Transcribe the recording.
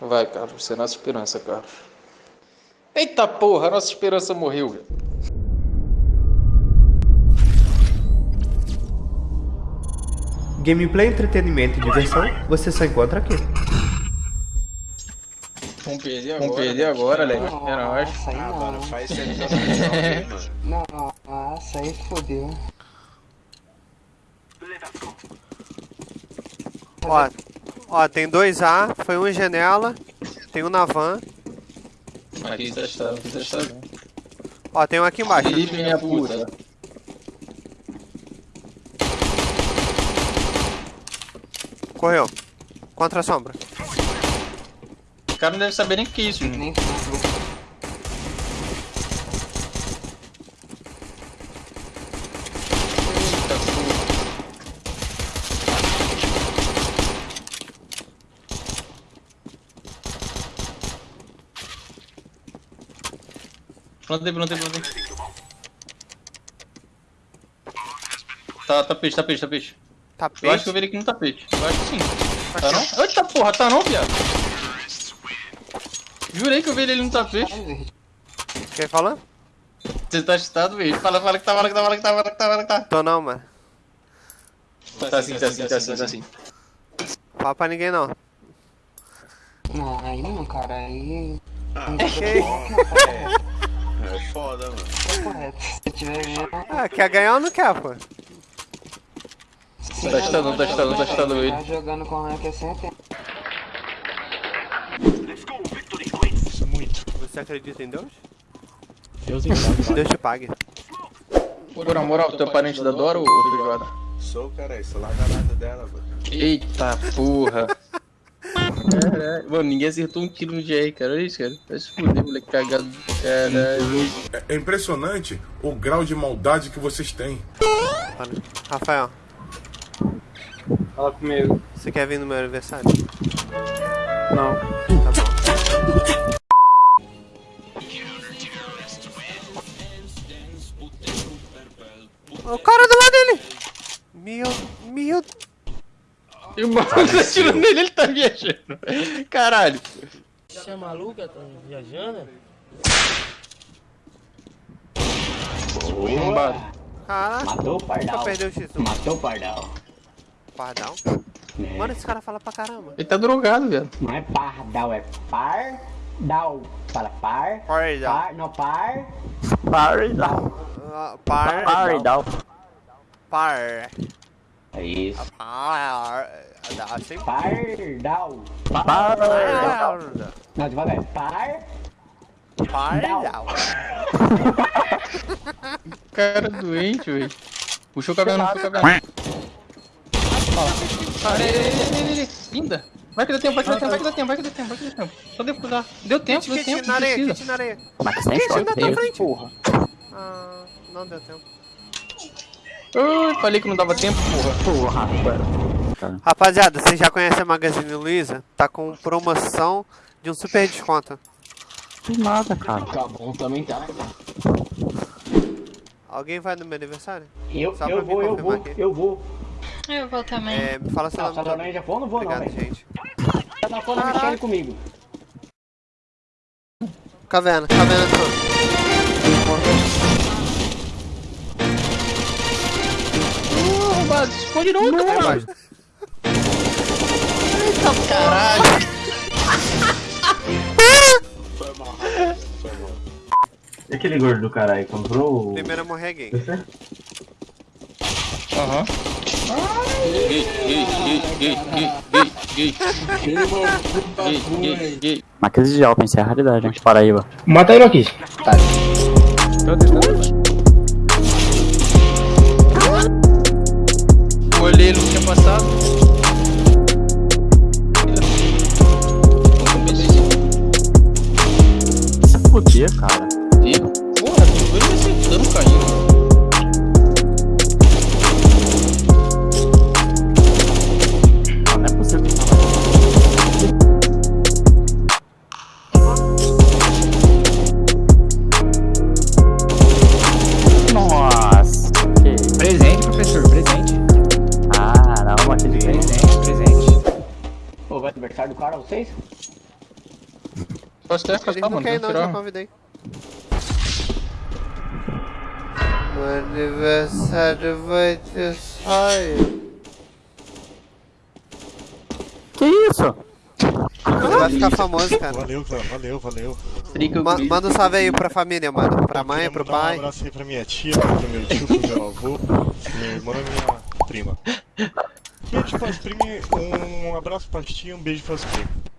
Vai, Carlos, você é nossa esperança, Carlos. Eita porra, a nossa esperança morreu, velho. Gameplay, entretenimento e diversão, você só encontra aqui. Vamos perder agora. Vamos perder agora, Leque. É nóis. Nossa, aí Ah, não. mano, faz aí, mano. Nossa, aí fodeu. Ó, ó, tem dois A, foi um em janela, tem um na van. Aqui testado, aqui testado. Ó, tem um aqui embaixo. Felipe, minha puta. Correu. Contra a sombra. O cara não deve saber nem o que é isso, gente. Nem Plantei, plantei, plantei. Tá, tá peixe, tá peixe, tá peixe. Tapete. Eu acho que eu vi ele aqui no tapete. Eu acho que sim. Tá não? Eita porra, tá não, viado? Jurei que eu vi ele ali no tapete. Quem falando? Você tá assustado, velho? Fala, fala que tá, fala que tá, fala que tá, fala que tá, fala que tá. Tô não, mano. Tá assim, tá assim, tá assim, tá assim. Fala pra ninguém não. Não, aí não, cara. Aí. Ah, é foda, mano. Tá. Ah, quer ganhar ou não quer, pô? sim, Tá estando, tá estando, tá estando ele. Tá jogando com rank é sempre. Você acredita em Deus? Deus então. Deus te pague. Por na moral, tu é parente da Dora ou feijoada? Sou, cara, sou lá da nada dela, mano. Eita porra. Caralho. Mano, ninguém acertou um tiro no GR, cara. Olha isso, cara. Vai se fuder, moleque cagado. Caralho. É impressionante o grau de maldade que vocês têm. Rafael, Fala comigo. você quer vir no meu aniversário? Não. Tá bom. E o maluco tá atirando nele, ele tá viajando. Caralho. Você é maluca? Tá viajando? Bombado. Caraca, Matou o pardal. perdeu o X1. Matou o pardal. Pardal? Mano, esse cara fala pra caramba. Ele tá drogado, velho. Não é pardal, é pardal. Fala par. Pardal. Par, não par. Ah, par... Pardal. Par... É isso. Par... Dá? Pardal. Par... Não, devagar. Par. Pardal. Cara doente, velho. Puxou o cabelo, puxou o cabelo. Linda. Vai que dá tempo, vai que dá tempo, vai que dá tempo, vai que dá tempo, vai que dá tempo. Só deu, dá. Deu tempo, deu Kit, tempo, kit não na areia, precisa. kit na areia. Mas você Kit na tua frente. Porra. Ah, não deu tempo. Ai, falei que não dava tempo, porra. Rapaziada, vocês já conhecem a Magazine Luiza? Tá com promoção de um super desconto. Tá bom, também tá. Alguém vai no meu aniversário? Eu, Só pra eu vou, eu confirmar vou, aqui. eu vou. Eu vou também. É, me fala seu nome só todo. também já vou ou não vou não, Obrigado, velho? gente. Tá na mexendo comigo. Caverna, caverna toda. Se esconde não, Aí cara. embaixo. Caralho. E aquele gordo do caralho comprou o. Primeiro a morrer é gay. Aham. Gay, gay, gay, gay, gay, gay, gay. Gay, gay, gay. Marquês de Alpen, isso é a raridade, né? Paraíba. Mata ele aqui. Tô testando. Por quê, cara? Viu? Porra, ele me acertando, caindo. Não, não é possível que tava. Nossa, que isso? Presente, professor, presente. Caramba, que diferente. Presente, presente. Pô, vai aniversário do cara, vocês? Posso quer? Posso Ele tá, não mano? quer não, já convidei. O aniversário vai ter saia. Que isso? Ele vai ficar famoso, cara. Valeu, cara, valeu, valeu. Ma- manda um salve aí pra família, mano. Pra mãe, pro mandar Um pai. abraço aí pra minha tia, pro meu tio, pro meu avô, meu irmão e minha prima. Beijo pras primas, um abraço pras tia, um beijo pras primas.